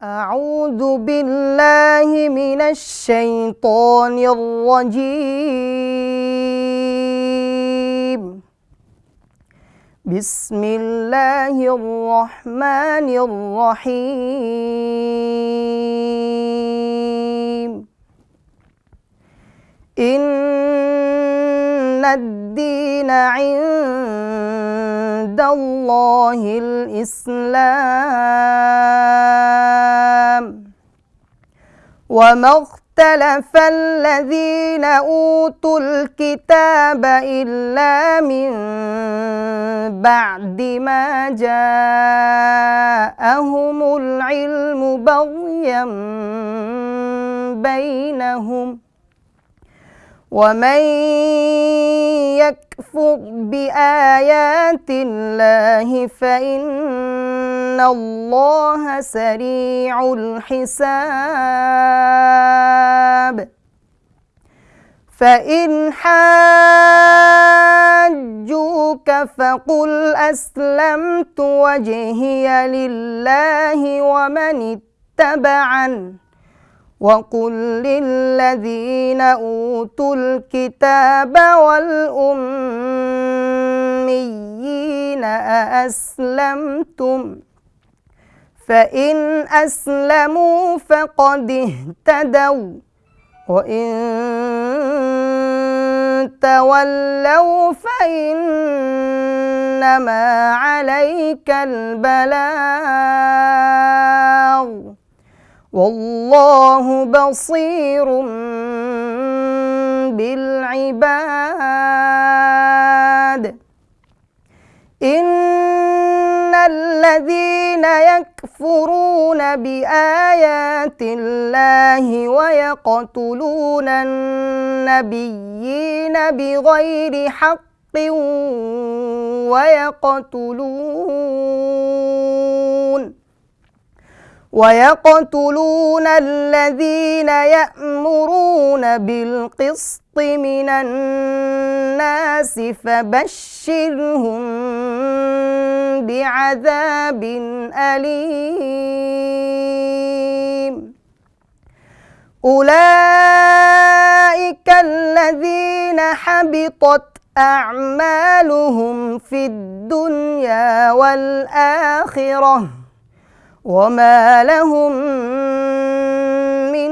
أعوذ بالله من الشيطان الرجيم. بسم الله الرحمن الرحيم. إن الدين عند الله الإسلام. وما اختلف الذين أوتوا الكتاب إلا من بعد ما جاءهم العلم بغيا بينهم ومن يكفر بآيات الله فإن الله سريع الحساب فإن حاجوك فقل أسلمت وجهي لله ومن اتبعني وقل للذين أوتوا الكتاب والأميين أأسلمتم فإن أسلموا فقد اهتدوا وإن تولوا فإنما عليك البلاغ. والله بصير بالعباد إن الذين يكفرون بآيات الله ويقتلون النبيين بغير حق ويقتلون ويقتلون الذين يأمرون بالقسط من الناس فبشرهم بعذاب أليم. أولئك الذين حبطت أعمالهم في الدنيا والآخرة. وما لهم من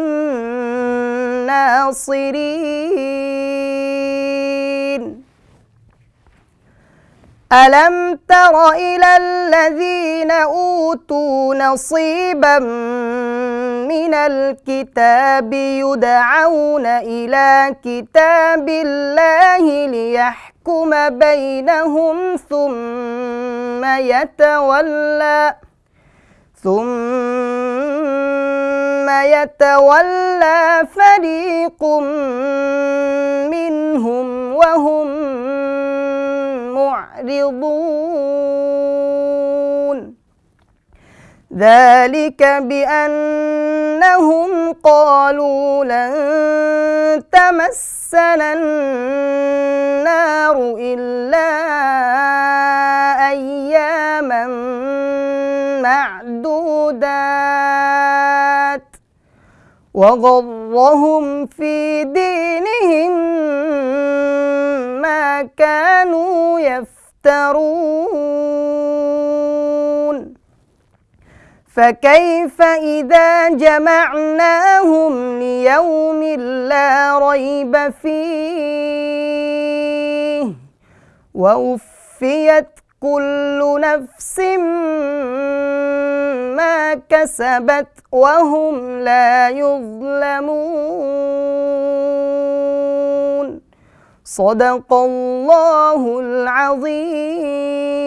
ناصرين. ألم تر إلى الذين أوتوا نصيبا من الكتاب يدعون إلى كتاب الله ليحكم بينهم ثم يتولى ثم يتولى فريق منهم وهم معرضون. ذلك بأنهم قالوا لن تمسنا النار إلا أياما معدودات. وغرهم في دينهم ما كانوا يفترون. فكيف إذا جمعناهم ليوم لا ريب فيه؟ ووفيت كل نفس ما كسبت وهم لا يظلمون. صدق الله العظيم.